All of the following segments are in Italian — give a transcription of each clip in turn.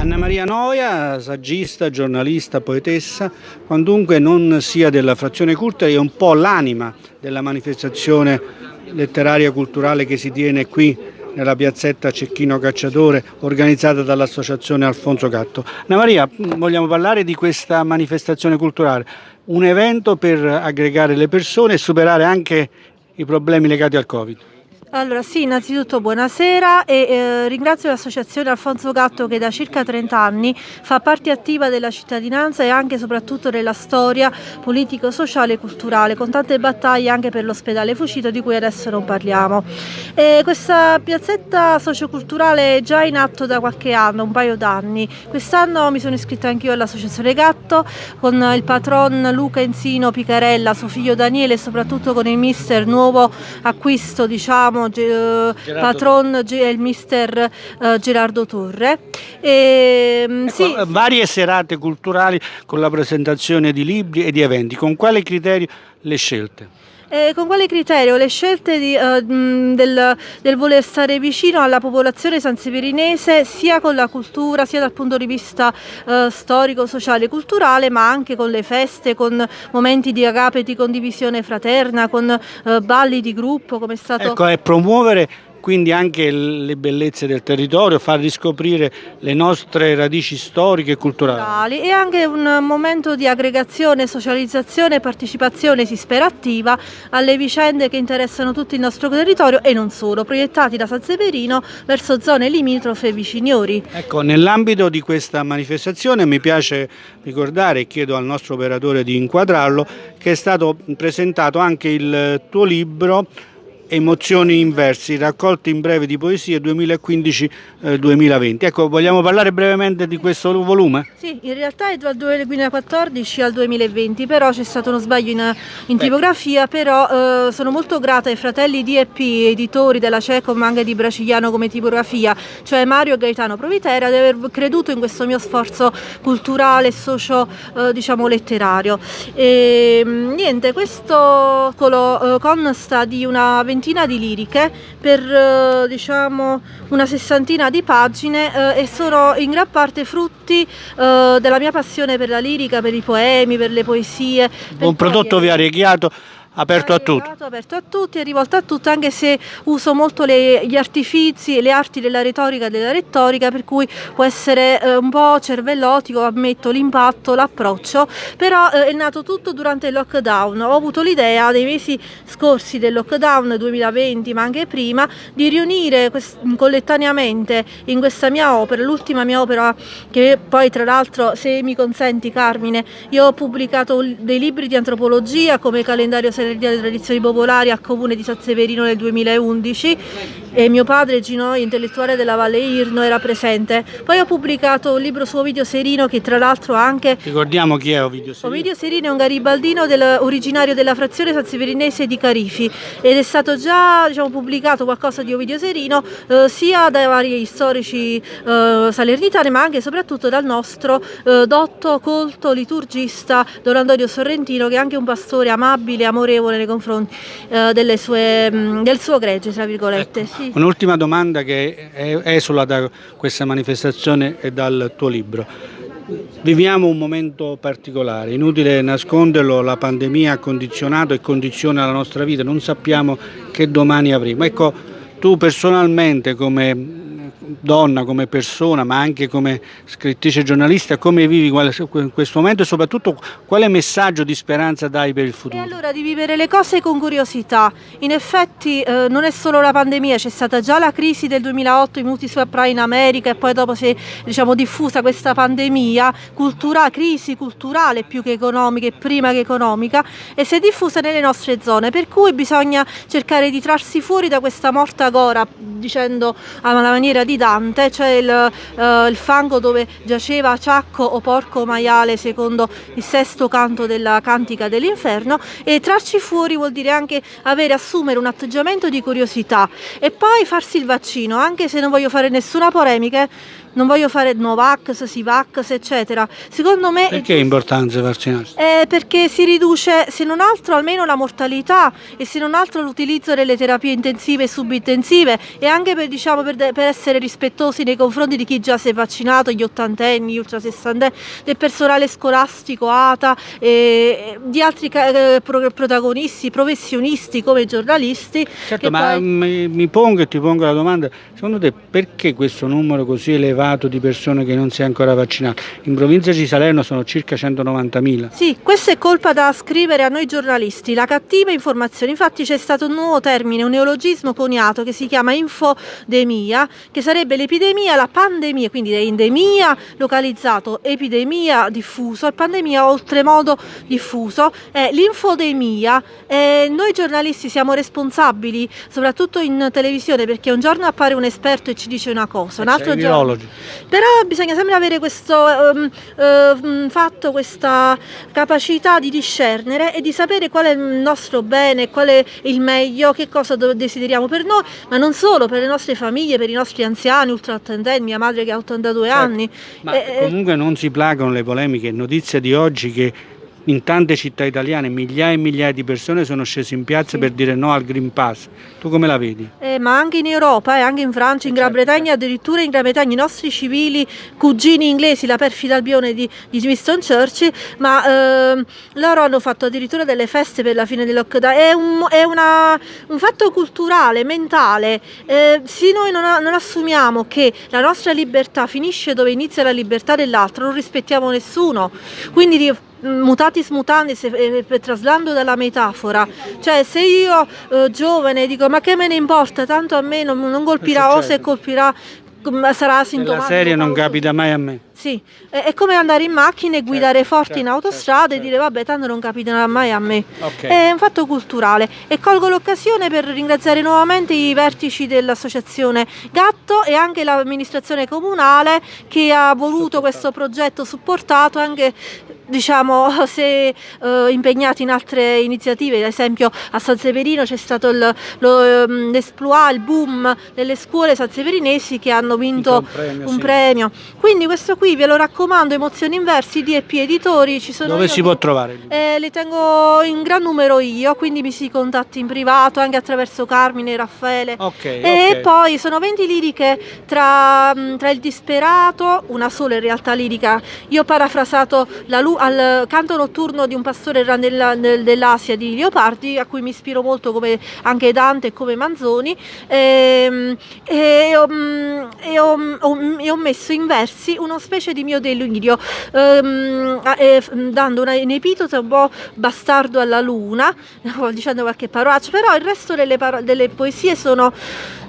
Anna Maria Noia, saggista, giornalista, poetessa, quantunque non sia della frazione culta, è un po' l'anima della manifestazione letteraria culturale che si tiene qui nella piazzetta Cecchino Cacciatore organizzata dall'associazione Alfonso Gatto. Anna Maria, vogliamo parlare di questa manifestazione culturale, un evento per aggregare le persone e superare anche i problemi legati al Covid. Allora sì, innanzitutto buonasera e eh, ringrazio l'associazione Alfonso Gatto che da circa 30 anni fa parte attiva della cittadinanza e anche e soprattutto della storia politico-sociale e culturale con tante battaglie anche per l'ospedale Fucito di cui adesso non parliamo. E questa piazzetta socioculturale è già in atto da qualche anno, un paio d'anni. Quest'anno mi sono iscritta anch'io all'associazione Gatto con il patron Luca Enzino Picarella, suo figlio Daniele e soprattutto con il mister nuovo acquisto diciamo Ge eh, patron è il mister uh, Gerardo Torre. E, mm, ecco, sì. Varie serate culturali con la presentazione di libri e di eventi, con quale criterio le scelte? Eh, con quale criterio? Le scelte di, uh, del, del, voler stare vicino alla popolazione sanseperinese sia con la cultura, sia dal punto di vista uh, storico, sociale e culturale, ma anche con le feste, con momenti di agape, di condivisione fraterna, con uh, balli di gruppo, come è stato... Ecco, e promuovere quindi anche le bellezze del territorio, far riscoprire le nostre radici storiche e culturali. E anche un momento di aggregazione, socializzazione e partecipazione, si spera attiva, alle vicende che interessano tutto il nostro territorio e non solo, proiettati da San Severino verso zone limitrofe viciniori. Ecco, nell'ambito di questa manifestazione mi piace ricordare e chiedo al nostro operatore di inquadrarlo che è stato presentato anche il tuo libro Emozioni inversi, raccolti in breve di poesie 2015-2020. Eh, ecco, vogliamo parlare brevemente di questo volume? Sì, in realtà è dal 2014 al 2020, però c'è stato uno sbaglio in, in tipografia, però eh, sono molto grata ai fratelli DEP, editori della Ceco, ma anche di Braciliano come tipografia, cioè Mario e Gaetano Provitera, di aver creduto in questo mio sforzo culturale e socio, eh, diciamo, letterario. E, mm, niente, questo eh, consta di una ventina ventina di liriche per eh, diciamo una sessantina di pagine eh, e sono in gran parte frutti eh, della mia passione per la lirica, per i poemi, per le poesie. Un prodotto variegato aperto a tutti. Aperto a tutti, è rivolto a tutti, anche se uso molto le, gli artifici e le arti della retorica e della retorica, per cui può essere eh, un po' cervellotico, ammetto l'impatto, l'approccio, però eh, è nato tutto durante il lockdown. Ho avuto l'idea nei mesi scorsi del lockdown 2020, ma anche prima, di riunire collettaneamente in questa mia opera, l'ultima mia opera che poi tra l'altro, se mi consenti Carmine, io ho pubblicato dei libri di antropologia come calendario Festa delle Tradizioni Popolari al comune di San Severino nel 2011 e mio padre Gino, intellettuale della Valle Irno, era presente. Poi ho pubblicato un libro su Ovidio Serino che tra l'altro anche... Ricordiamo chi è Ovidio Serino. Ovidio Serino è un garibaldino del, originario della frazione San Severinese di Carifi ed è stato già diciamo, pubblicato qualcosa di Ovidio Serino eh, sia dai vari storici eh, salernitani ma anche e soprattutto dal nostro eh, dotto, colto, liturgista Don Antonio Sorrentino che è anche un pastore amabile, amorevole nei confronti eh, sue, mh, del suo gregge, tra virgolette. Ecco. Un'ultima domanda che esula da questa manifestazione e dal tuo libro. Viviamo un momento particolare, inutile nasconderlo, la pandemia ha condizionato e condiziona la nostra vita, non sappiamo che domani avremo. Ecco, tu personalmente come donna, come persona, ma anche come scrittrice giornalista, come vivi in questo momento e soprattutto quale messaggio di speranza dai per il futuro? E allora di vivere le cose con curiosità. In effetti eh, non è solo la pandemia, c'è stata già la crisi del 2008, i multi subprime in America e poi dopo si è diciamo, diffusa questa pandemia, cultura, crisi culturale più che economica e prima che economica e si è diffusa nelle nostre zone, per cui bisogna cercare di trarsi fuori da questa morta gora, dicendo alla maniera di Dante, cioè il, uh, il fango dove giaceva Ciacco o Porco Maiale secondo il sesto canto della Cantica dell'Inferno e trarci fuori vuol dire anche avere, assumere un atteggiamento di curiosità e poi farsi il vaccino, anche se non voglio fare nessuna polemica, non voglio fare Novax, Sivax, eccetera. Secondo me Perché è importante vaccinarsi? eh, perché si riduce, se non altro, almeno la mortalità e se non altro l'utilizzo delle terapie intensive e subintensive e anche per, diciamo, per, per essere rispettosi nei confronti di chi già si è vaccinato, gli ottantenni, gli ultrasessantenni, del personale scolastico, ATA, e di altri eh, pro- protagonisti, professionisti come giornalisti. Certo, ma poi- mi, mi pongo e ti pongo la domanda, secondo te perché questo numero così elevato di persone che non si è ancora vaccinato? In provincia di Salerno sono circa 190.000. Sì, questa è colpa da scrivere a noi giornalisti, la cattiva informazione. Infatti c'è stato un nuovo termine, un neologismo coniato che si chiama infodemia, che sarebbe l'epidemia, la pandemia, quindi endemia localizzato, epidemia diffuso e pandemia oltremodo diffuso. È l'infodemia, eh, noi giornalisti siamo responsabili, soprattutto in televisione, perché un giorno appare un esperto e ci dice una cosa, un altro C'è i giorno... Però bisogna sempre avere questo ehm, ehm, fatto, questa capacità di discernere e di sapere qual è il nostro bene, qual è il meglio, che cosa desideriamo per noi, ma non solo, per le nostre famiglie, per i nostri anziani, ultraattendendi, mia madre che ha 82 Certo. anni. Ma Eh, eh, comunque non si placano le polemiche, notizia di oggi che in tante città italiane migliaia e migliaia di persone sono scese in piazza Sì. per dire no al Green Pass. Tu come la vedi? Eh, ma anche in Europa e anche in Francia, in Gran Certo, Bretagna, addirittura in Gran Bretagna i nostri civili, cugini inglesi, la perfida Albione di, di Winston Churchill, ma ehm, loro hanno fatto addirittura delle feste per la fine del lockdown. È un, è una- un fatto culturale, mentale. Eh, se noi non, non assumiamo che la nostra libertà finisce dove inizia la libertà dell'altro, non rispettiamo nessuno. Quindi mutatis mutandis eh, traslando dalla metafora. Cioè se io eh, giovane dico ma che me ne importa? Tanto a me non, non colpirà o se colpirà com- sarà La asintomatico serie non capita mai a me. sì, è, come andare in macchina e guidare Certo, forti in certo, autostrada certo, e dire vabbè tanto non capiterà mai a me Ok. è un fatto culturale. E colgo l'occasione per ringraziare nuovamente i vertici dell'associazione Gatto e anche l'amministrazione comunale che ha voluto questo progetto supportato anche diciamo se eh, impegnati in altre iniziative ad esempio a San Severino c'è stato il- ehm, l'esploit, il boom delle scuole sanseverinesi che hanno vinto Un premio, un sì. premio quindi questo qui ve lo raccomando emozioni inversi DP editori ci sono Dove io si può trovare? il eh, le tengo in gran numero io, quindi mi si contatti in privato anche attraverso Carmine Raffaele. Ok, E ok. poi sono 20 liriche tra, mh, tra il disperato, una sola in realtà lirica. Io ho parafrasato la lu- al canto notturno di un pastore dell'Asia di Leopardi, a cui mi ispiro molto come anche Dante e come Manzoni. Ehm, E, ho, mh, e ho- e ho messo in versi una specie di mio delirio, ehm, eh, dando una, un epiteto un po' bastardo alla luna, dicendo qualche parolaccia, però il resto delle, delle poesie sono,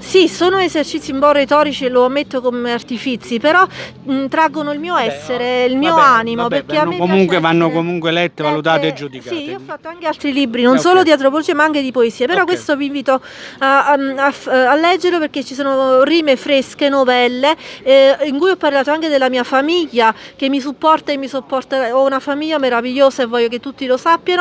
sì, sono esercizi un po' retorici, lo ammetto come artifizi, però mh, traggono il mio essere, il mio Vabbè, animo, vabbè, perché vanno comunque, vanno comunque lette, valutate e giudicate. Sì, io ho fatto anche altri libri, non Eh, solo di antropologia ma anche di poesia, però Ok. questo vi invito a, a- a a leggerlo perché ci sono rime fresche, novelle, eh, in cui ho parlato anche della mia famiglia che mi supporta e mi sopporta, ho una famiglia meravigliosa e voglio che tutti lo sappiano.